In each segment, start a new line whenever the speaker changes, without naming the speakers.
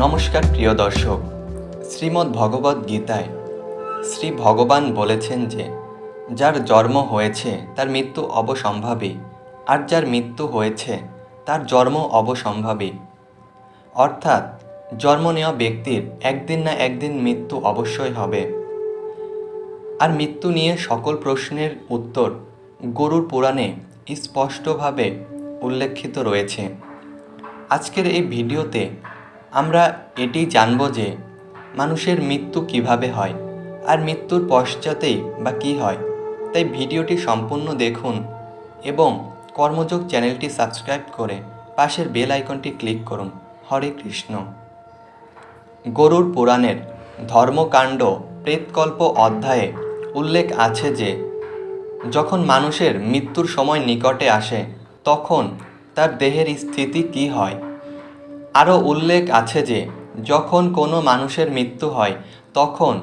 নমস্কার, প্রিয় দর্শক। শ্রীমদ্ ভগবদ গীতায় শ্রী ভগবান বলেছেন যে, যার জন্ম হয়েছে, তার মৃত্যু অবসম্ভাবী, আর যার মৃত্যু হয়েছে, তার জন্ম অবসম্ভাবী। অর্থাৎ, জন্ম নেওয়া ব্যক্তির একদিন না একদিন মৃত্যু অবশ্যই হবে। আর মৃত্যু নিয়ে সকল প্রশ্নের উত্তর গরুর পুরাণে স্পষ্টভাবে উল্লেখিত রয়েছে। আজকের এই ভিডিওতে আমরা এটি জানব যে মানুষের মৃত্যু কীভাবে হয় আর মৃত্যুর পশ্চাতেই বা কী হয়। তাই ভিডিওটি সম্পূর্ণ দেখুন এবং কর্মযোগ চ্যানেলটি সাবস্ক্রাইব করে পাশের বেল আইকনটি ক্লিক করুন। হরে কৃষ্ণ। গরুর পুরাণের ধর্মকাণ্ড প্রেতকল্প অধ্যায়ে উল্লেখ আছে যে যখন মানুষের মৃত্যুর সময় নিকটে আসে, তখন তার দেহের স্থিতি কী হয়? আরও উল্লেখ আছে যে, যখন কোনো মানুষের মৃত্যু হয়, তখন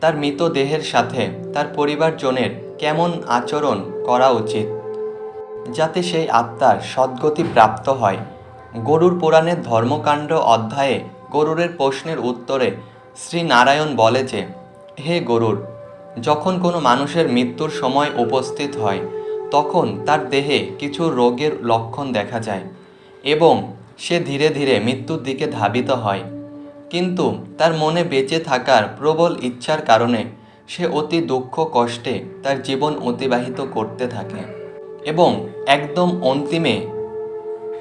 তার মৃতদেহের সাথে তার পরিবারজনের কেমন আচরণ করা উচিত? যাতে সেই আত্মার সদ্গতি প্রাপ্ত হয়। গরুর পুরাণের ধর্মকাণ্ড অধ্যায়ে গরুরের প্রশ্নের উত্তরে শ্রী নারায়ণ বলে যে, হে গরুর, যখন কোনো মানুষের মৃত্যুর সময় উপস্থিত হয়, তখন তার দেহে কিছু রোগের লক্ষণ দেখা যায় এবং সে ধীরে ধীরে মৃত্যুর দিকে ধাবিত হয়। কিন্তু তার মনে বেঁচে থাকার প্রবল ইচ্ছার কারণে সে অতি দুঃখ কষ্টে তার জীবন অতিবাহিত করতে থাকে এবং একদম অন্তিমে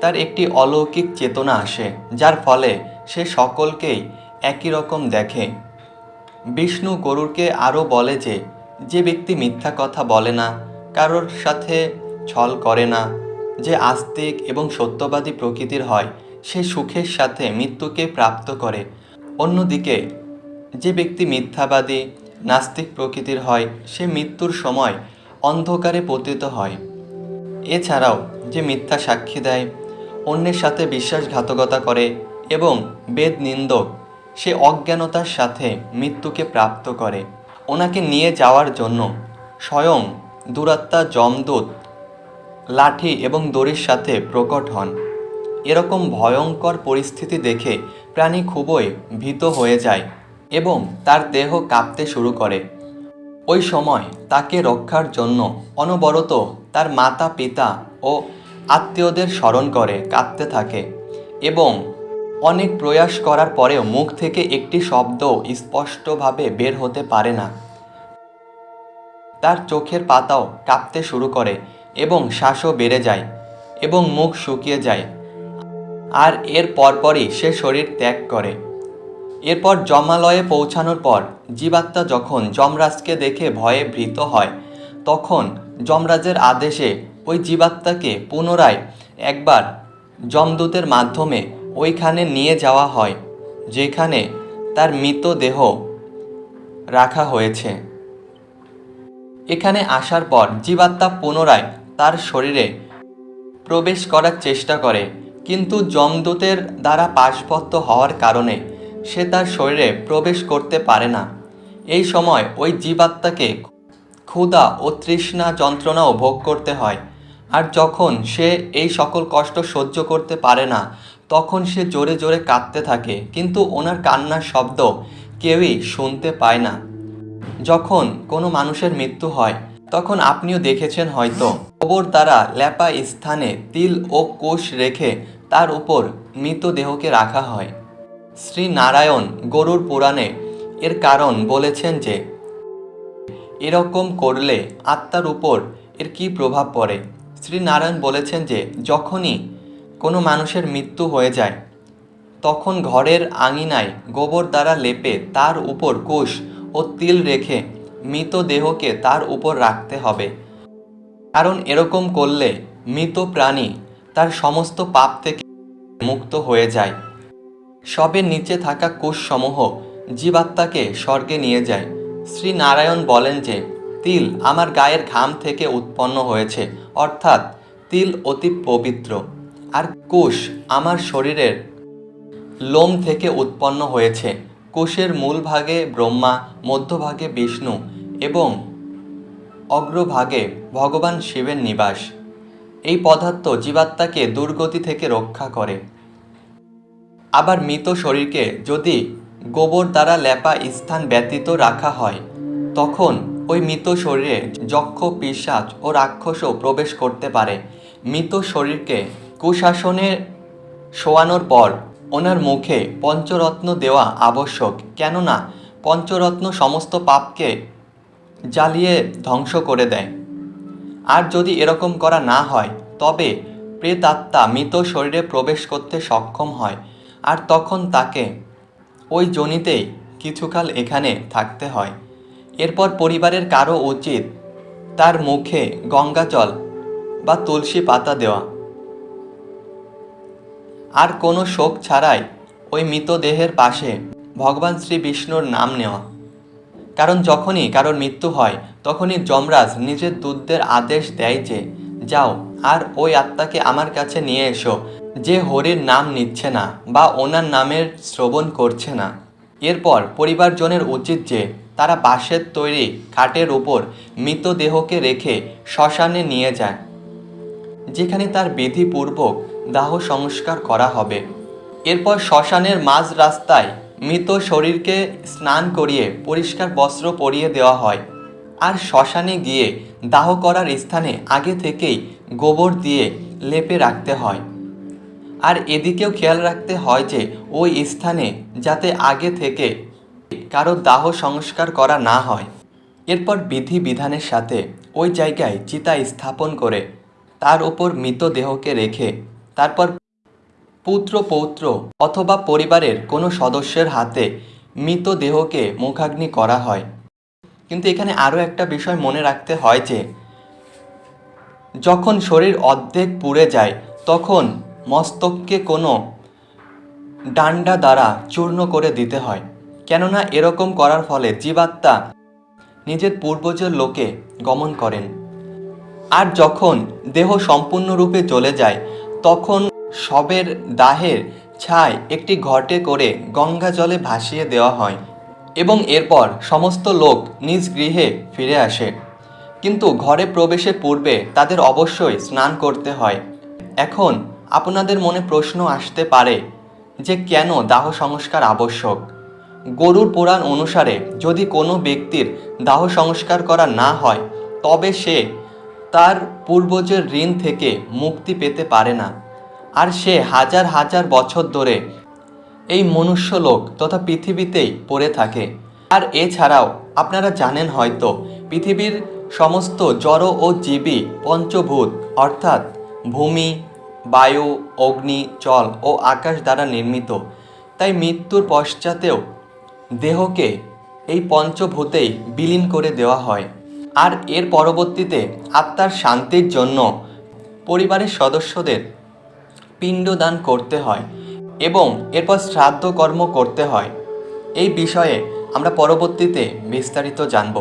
তার একটি অলৌকিক চেতনা আসে, যার ফলে সে সকলকেই একই রকম দেখে। বিষ্ণু গরুরকে আরও বলে যে যে ব্যক্তি মিথ্যা কথা বলে না, কারোর সাথে ছল করে না যে আস্তিক এবং সত্যবাদী প্রকৃতির হয়, সে সুখের সাথে মৃত্যুকে প্রাপ্ত করে। অন্যদিকে, যে ব্যক্তি মিথ্যাবাদী, নাস্তিক প্রকৃতির হয়, সে মৃত্যুর সময় অন্ধকারে পতিত হয়। এছাড়াও, যে মিথ্যা সাক্ষী দেয়, অন্যের সাথে বিশ্বাসঘাতকতা করে এবং বেদ নিন্দক সে অজ্ঞানতার সাথে মৃত্যুকে প্রাপ্ত করে। ওনাকে নিয়ে যাওয়ার জন্য স্বয়ং দুরাত্মা যমদূত লাঠি এবং দড়ির সাথে প্রকট হন। এরকম ভয়ঙ্কর পরিস্থিতি দেখে প্রাণী খুবই ভীত হয়ে যায় এবং তার দেহ কাঁপতে শুরু করে। ওই সময় তাকে রক্ষার জন্য অনবরত তার মাতা, পিতা ও আত্মীয়দের স্মরণ করে, কাঁদতে থাকে এবং অনেক প্রয়াস করার পরেও মুখ থেকে একটি শব্দ স্পষ্টভাবে বের হতে পারে না। তার চোখের পাতাও কাঁপতে শুরু করে এবং শ্বাসও বেড়ে যায় এবং মুখ শুকিয়ে যায়। আর এর পরপরই সে শরীর ত্যাগ করে। এরপর জমালয়ে পৌঁছানোর পর জীবাত্মা যখন যমরাজকে দেখে ভয়ে ভীত হয়, তখন যমরাজের আদেশে ওই জীবাত্মাকে পুনরায় একবার যমদূতের মাধ্যমে ওইখানে নিয়ে যাওয়া হয়, যেখানে তার মৃতদেহ রাখা হয়েছে। এখানে আসার পর জীবাত্মা পুনরায় তার শরীরে প্রবেশ করার চেষ্টা করে, কিন্তু যমদূতের দ্বারা পাশবদ্ধ হওয়ার কারণে সে তার শরীরে প্রবেশ করতে পারে না। এই সময় ওই জীবাত্মাকে ক্ষুধা ও তৃষ্ণা যন্ত্রণাও ভোগ করতে হয়। আর যখন সে এই সকল কষ্ট সহ্য করতে পারে না, তখন সে জোরে জোরে কাঁদতে থাকে, কিন্তু ওনার কান্নার শব্দ কেউই শুনতে পায় না। যখন কোনো মানুষের মৃত্যু হয়, তখন আপনিও দেখেছেন হয়তো কবর দ্বারা ল্যাপা স্থানে তিল ও কোষ রেখে তার উপর মৃতদেহকে রাখা হয়। শ্রী নারায়ণ গরুর পুরাণে এর কারণ বলেছেন যে, এরকম করলে আত্মার উপর এর কী প্রভাব পড়ে? শ্রী নারায়ণ বলেছেন যে, যখনই কোনো মানুষের মৃত্যু হয়ে যায়, তখন ঘরের আঙিনায় গোবর দ্বারা লেপে তার উপর কোষ ও তিল রেখে মৃতদেহকে তার উপর রাখতে হবে। কারণ এরকম করলে মৃত প্রাণী তার সমস্ত পাপ থেকে মুক্ত হয়ে যায়। সবের নিচে থাকা কোষসমূহ জীবাত্মাকে স্বর্গে নিয়ে যায়। শ্রী নারায়ণ বলেন যে, তিল আমার গায়ের ঘাম থেকে উৎপন্ন হয়েছে, অর্থাৎ তিল অতি পবিত্র। আর কোষ আমার শরীরের লোম থেকে উৎপন্ন হয়েছে। কোষের মূল ভাগে ব্রহ্মা, মধ্যভাগে বিষ্ণু এবং অগ্রভাগে ভগবান শিবের নিবাস। এই পদার্থ জীবাত্মাকে দুর্গতি থেকে রক্ষা করে। আবার মৃত শরীরকে যদি গোবর দ্বারা লেপা স্থান ব্যতীত রাখা হয়, তখন ওই মৃত শরীরে যক্ষ পিশাচ ও রাক্ষসও প্রবেশ করতে পারে। মৃত শরীরকে কুশাসনে শোয়ানোর পর ওনার মুখে পঞ্চরত্ন দেওয়া আবশ্যক। কেননা পঞ্চরত্ন সমস্ত পাপকে জ্বালিয়ে ধ্বংস করে দেয়। আর যদি এরকম করা না হয়, তবে প্রেতাত্মা মৃত শরীরে প্রবেশ করতে সক্ষম হয়, আর তখন তাকে ওই জনিতেই কিছুকাল এখানে থাকতে হয়। এরপর পরিবারের কারও উচিত তার মুখে গঙ্গা জল বা তুলসী পাতা দেওয়া। আর কোনো শোক ছাড়াই ওই মৃতদেহের পাশে ভগবান শ্রী বিষ্ণুর নাম নেওয়া। কারণ যখনই কারোর মৃত্যু হয়, তখনই যমরাজ নিজের দূতদের আদেশ দেয় যে, যাও, আর ওই আত্মাকে আমার কাছে নিয়ে এসো, যে হরির নাম নিচ্ছে না বা ওনার নামের শ্রবণ করছে না। এরপর পরিবারজনের উচিত যে, তারা বাঁশের তৈরি খাটের উপর মৃতদেহকে রেখে শ্মশানে নিয়ে যায়, যেখানে তার বিধিপূর্বক দাহ সংস্কার করা হবে। এরপর শ্মশানের মাঝ রাস্তায় মৃত শরীরকে স্নান করিয়ে পরিষ্কার বস্ত্র পরিয়ে দেওয়া হয় আর শ্মশানে গিয়ে দাহ করার স্থানে আগে থেকেই গোবর দিয়ে লেপে রাখতে হয়। আর এদিকেও খেয়াল রাখতে হয় যে ওই স্থানে যাতে আগে থেকে কারও দাহ সংস্কার করা না হয়। এরপর বিধি বিধানের সাথে ওই জায়গায় চিতা স্থাপন করে তার ওপর মৃতদেহকে রেখে তারপর পুত্র পৌত্র অথবা পরিবারের কোনো সদস্যের হাতে মৃতদেহকে মুখাগ্নি করা হয়। কিন্তু এখানে আরও একটা বিষয় মনে রাখতে হয় যে, যখন শরীর অর্ধেক পুড়ে যায়, তখন মস্তককে কোনো ডান্ডা দ্বারা চূর্ণ করে দিতে হয়। কেননা এরকম করার ফলে জীবাত্মা নিজের পূর্বজের লোকে গমন করেন। আর যখন দেহ সম্পূর্ণরূপে চলে যায়, তখন শবের দাহের ছায় একটি ঘটে করে গঙ্গা জলে ভাসিয়ে দেওয়া হয় এবং এরপর সমস্ত লোক নিজ গৃহে ফিরে আসে। কিন্তু ঘরে প্রবেশের পূর্বে তাদের অবশ্যই স্নান করতে হয়। এখন আপনাদের মনে প্রশ্ন আসতে পারে যে কেন দাহ সংস্কার আবশ্যক? গরুর পুরাণ অনুসারে যদি কোনো ব্যক্তির দাহ সংস্কার করা না হয়, তবে সে তার পূর্বজের ঋণ থেকে মুক্তি পেতে পারে না। আর সে হাজার হাজার বছর ধরে এই মনুষ্যলোক তথা পৃথিবীতেই পড়ে থাকে। আর এছাড়াও আপনারা জানেন হয়তো, পৃথিবীর সমস্ত জড় ও জীবী পঞ্চভূত, অর্থাৎ ভূমি, বায়ু, অগ্নি, জল ও আকাশ দ্বারা নির্মিত। তাই মৃত্যুর পশ্চাতেও দেহকে এই পঞ্চভূতেই বিলীন করে দেওয়া হয়। আর এর পরবর্তীতে আত্মার শান্তির জন্য পরিবারের সদস্যদের পিণ্ডদান করতে হয় এবং এরপর শ্রাদ্ধ কর্ম করতে হয়। এই বিষয়ে আমরা পরবর্তীতে বিস্তারিত জানব।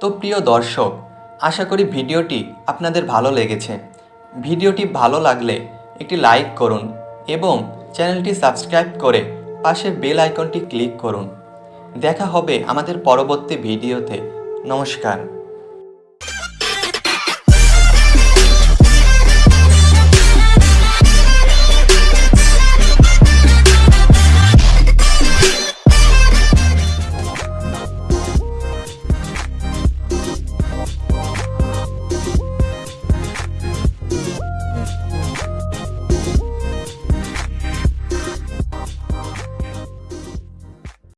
তো প্রিয় দর্শক, আশা করি ভিডিওটি আপনাদের ভালো লেগেছে। ভিডিওটি ভালো লাগলে একটি লাইক করুন এবং চ্যানেলটি সাবস্ক্রাইব করে পাশের বেল আইকনটি ক্লিক করুন। দেখা হবে আমাদের পরবর্তী ভিডিওতে। নমস্কার।